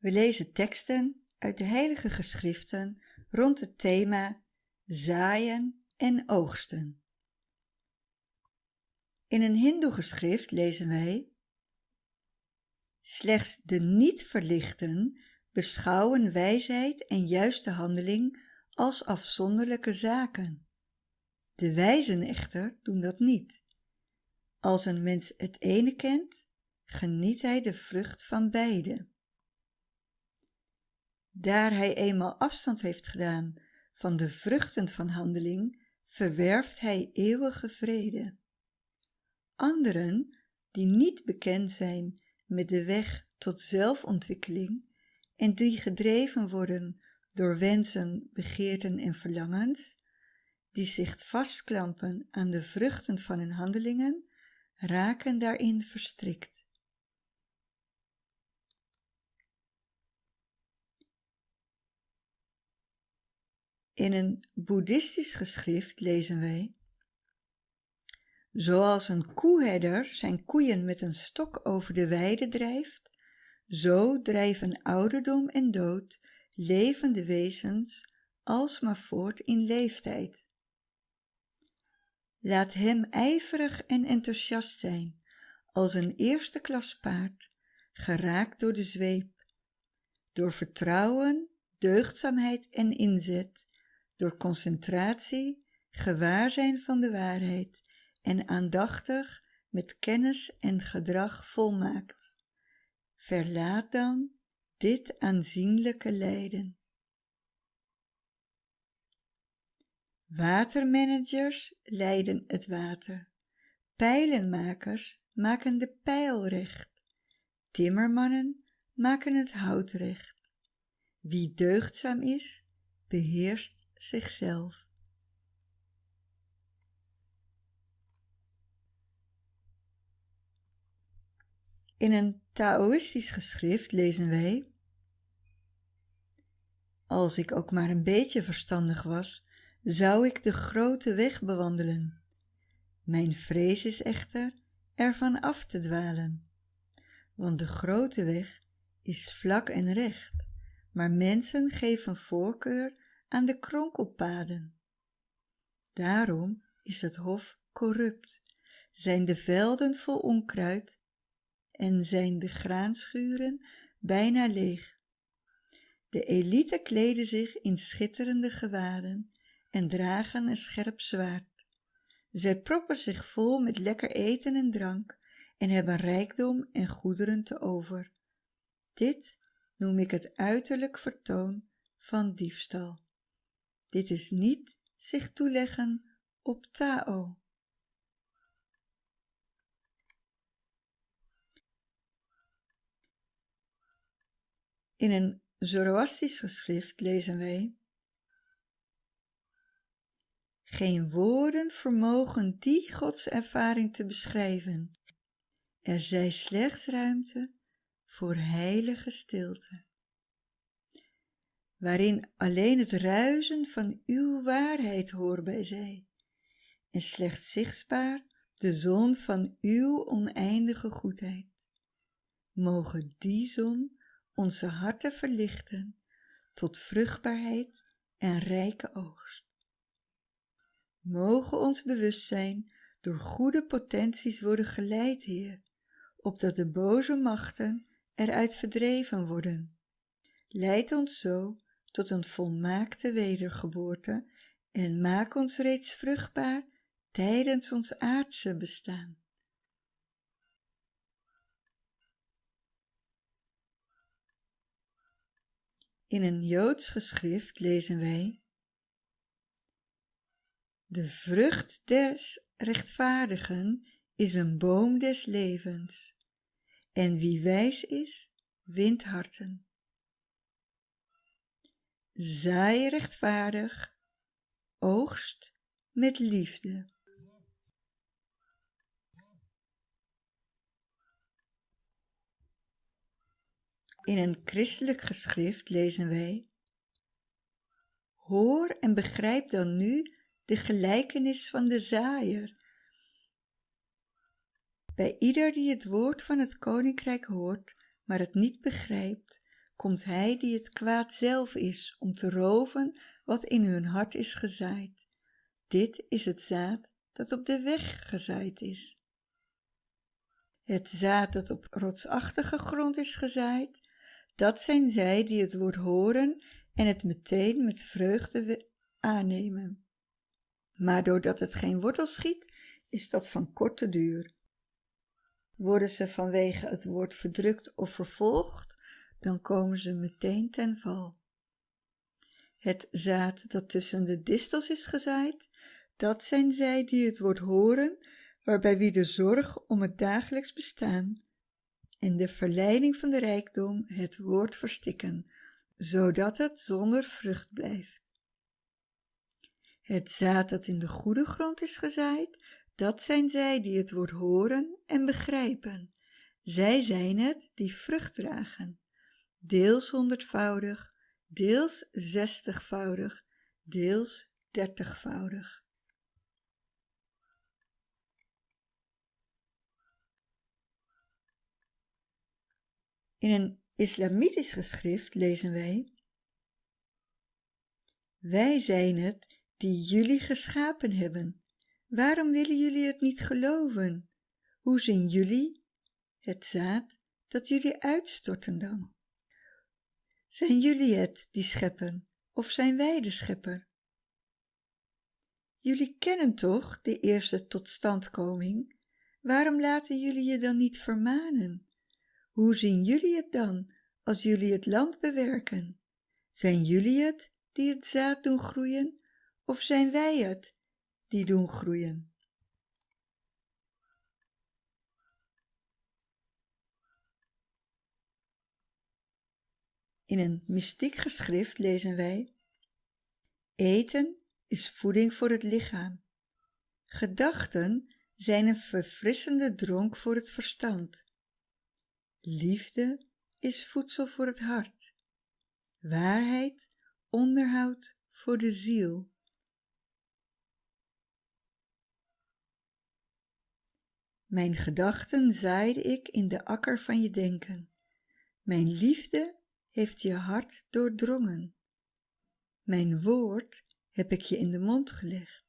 We lezen teksten uit de heilige geschriften rond het thema zaaien en oogsten. In een hindoe-geschrift lezen wij Slechts de niet-verlichten beschouwen wijsheid en juiste handeling als afzonderlijke zaken. De wijzen echter doen dat niet. Als een mens het ene kent, geniet hij de vrucht van beide. Daar hij eenmaal afstand heeft gedaan van de vruchten van handeling, verwerft hij eeuwige vrede. Anderen, die niet bekend zijn met de weg tot zelfontwikkeling en die gedreven worden door wensen, begeerten en verlangens, die zich vastklampen aan de vruchten van hun handelingen, raken daarin verstrikt. In een boeddhistisch geschrift lezen wij Zoals een koeherder zijn koeien met een stok over de weide drijft, zo drijven ouderdom en dood levende wezens alsmaar voort in leeftijd. Laat hem ijverig en enthousiast zijn, als een eerste klas paard, geraakt door de zweep, door vertrouwen, deugdzaamheid en inzet, door concentratie, gewaarzijn van de waarheid en aandachtig met kennis en gedrag volmaakt. Verlaat dan dit aanzienlijke lijden. Watermanagers leiden het water. Pijlenmakers maken de pijl recht. Timmermannen maken het hout recht. Wie deugdzaam is, beheerst zichzelf. In een Taoïstisch geschrift lezen wij Als ik ook maar een beetje verstandig was, zou ik de grote weg bewandelen. Mijn vrees is echter ervan af te dwalen, want de grote weg is vlak en recht, maar mensen geven voorkeur aan de kronkelpaden. Daarom is het hof corrupt, zijn de velden vol onkruid en zijn de graanschuren bijna leeg. De elite kleden zich in schitterende gewaden en dragen een scherp zwaard. Zij proppen zich vol met lekker eten en drank en hebben rijkdom en goederen te over. Dit noem ik het uiterlijk vertoon van diefstal. Dit is niet zich toeleggen op Tao. In een Zoroastisch geschrift lezen wij Geen woorden vermogen die godservaring te beschrijven. Er zij slechts ruimte voor heilige stilte waarin alleen het ruisen van uw waarheid hoorbij zij, en slechts zichtbaar de zon van uw oneindige goedheid. Mogen die zon onze harten verlichten tot vruchtbaarheid en rijke oogst. Mogen ons bewustzijn door goede potenties worden geleid, Heer, opdat de boze machten eruit verdreven worden. Leid ons zo tot een volmaakte wedergeboorte en maak ons reeds vruchtbaar tijdens ons aardse bestaan. In een Joods geschrift lezen wij De vrucht des rechtvaardigen is een boom des levens, en wie wijs is, wint harten zaai rechtvaardig, oogst met liefde. In een christelijk geschrift lezen wij Hoor en begrijp dan nu de gelijkenis van de zaaier. Bij ieder die het woord van het koninkrijk hoort, maar het niet begrijpt, komt hij die het kwaad zelf is om te roven wat in hun hart is gezaaid. Dit is het zaad dat op de weg gezaaid is. Het zaad dat op rotsachtige grond is gezaaid, dat zijn zij die het woord horen en het meteen met vreugde aannemen. Maar doordat het geen wortel schiet, is dat van korte duur. Worden ze vanwege het woord verdrukt of vervolgd, dan komen ze meteen ten val. Het zaad dat tussen de distels is gezaaid, dat zijn zij die het woord horen, waarbij wie de zorg om het dagelijks bestaan en de verleiding van de rijkdom het woord verstikken, zodat het zonder vrucht blijft. Het zaad dat in de goede grond is gezaaid, dat zijn zij die het woord horen en begrijpen. Zij zijn het die vrucht dragen, deels honderdvoudig, deels zestigvoudig, deels dertigvoudig. In een islamitisch geschrift lezen wij Wij zijn het die jullie geschapen hebben. Waarom willen jullie het niet geloven? Hoe zien jullie het zaad dat jullie uitstorten dan? Zijn jullie het die scheppen of zijn wij de schepper? Jullie kennen toch de eerste totstandkoming? Waarom laten jullie je dan niet vermanen? Hoe zien jullie het dan als jullie het land bewerken? Zijn jullie het die het zaad doen groeien of zijn wij het die doen groeien? In een mystiek geschrift lezen wij Eten is voeding voor het lichaam. Gedachten zijn een verfrissende dronk voor het verstand. Liefde is voedsel voor het hart. Waarheid onderhoud voor de ziel. Mijn gedachten zaaide ik in de akker van je denken. Mijn liefde heeft je hart doordrongen. Mijn woord heb ik je in de mond gelegd.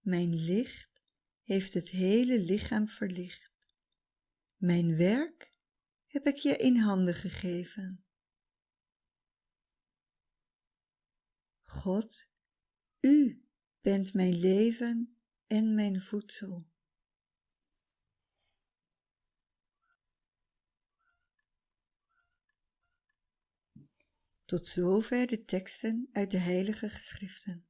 Mijn licht heeft het hele lichaam verlicht. Mijn werk heb ik je in handen gegeven. God, U bent mijn leven en mijn voedsel. Tot zover de teksten uit de heilige geschriften.